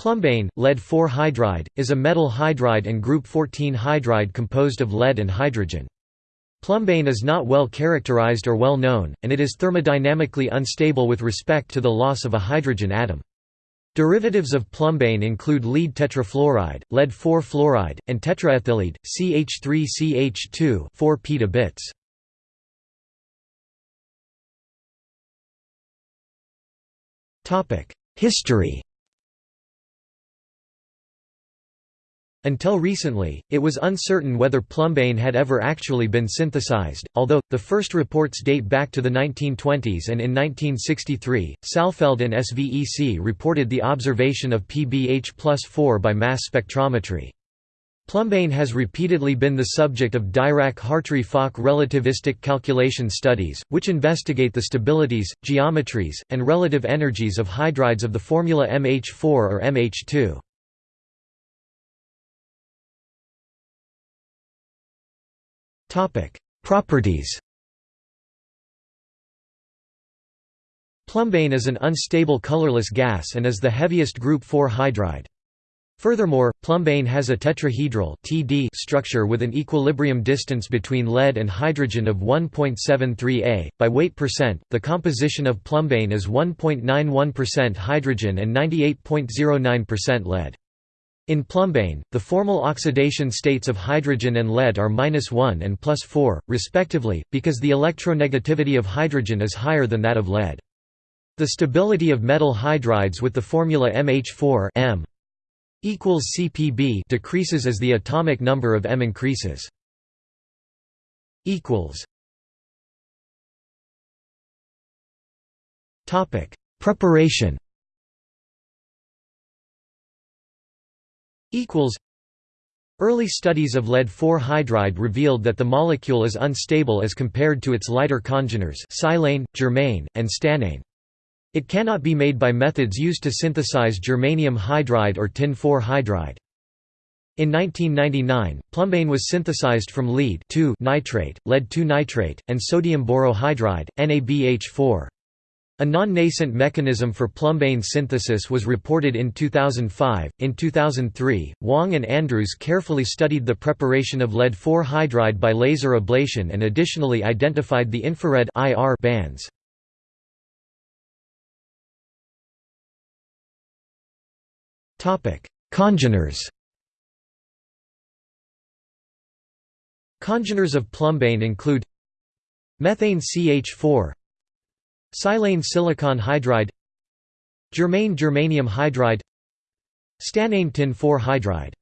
Plumbane, lead-4 hydride, is a metal hydride and group 14 hydride composed of lead and hydrogen. Plumbane is not well characterized or well known, and it is thermodynamically unstable with respect to the loss of a hydrogen atom. Derivatives of plumbane include lead tetrafluoride, lead-4 fluoride, and tetraethyllead, CH3CH2 4 petabits. History Until recently, it was uncertain whether plumbane had ever actually been synthesized, although, the first reports date back to the 1920s and in 1963, Saalfeld and SVEC reported the observation of PBH plus 4 by mass spectrometry. Plumbane has repeatedly been the subject of Dirac-Hartree-Fock relativistic calculation studies, which investigate the stabilities, geometries, and relative energies of hydrides of the formula MH4 or MH2. Topic: Properties. Plumbane is an unstable colorless gas and is the heaviest group 4 hydride. Furthermore, plumbane has a tetrahedral (TD) structure with an equilibrium distance between lead and hydrogen of 1.73 A. By weight percent, the composition of plumbane is 1.91% hydrogen and 98.09% lead. In plumbane, the formal oxidation states of hydrogen and lead are -1 and +4, respectively, because the electronegativity of hydrogen is higher than that of lead. The stability of metal hydrides with the formula MH4 M equals CPB decreases as the atomic number of M increases. Preparation equals Early studies of lead-4 hydride revealed that the molecule is unstable as compared to its lighter congeners silane, germane, and stannane. It cannot be made by methods used to synthesize germanium hydride or tin-4 hydride. In 1999, plumbane was synthesized from lead nitrate, lead-2 nitrate, and sodium borohydride, NaBH4. A non-nascent mechanism for plumbane synthesis was reported in 2005. In 2003, Wang and Andrews carefully studied the preparation of lead-4 hydride by laser ablation and additionally identified the infrared IR bands. Topic: Congeners. Congeners of plumbane include methane CH4 Silane silicon hydride Germane germanium hydride Stannane tin 4 hydride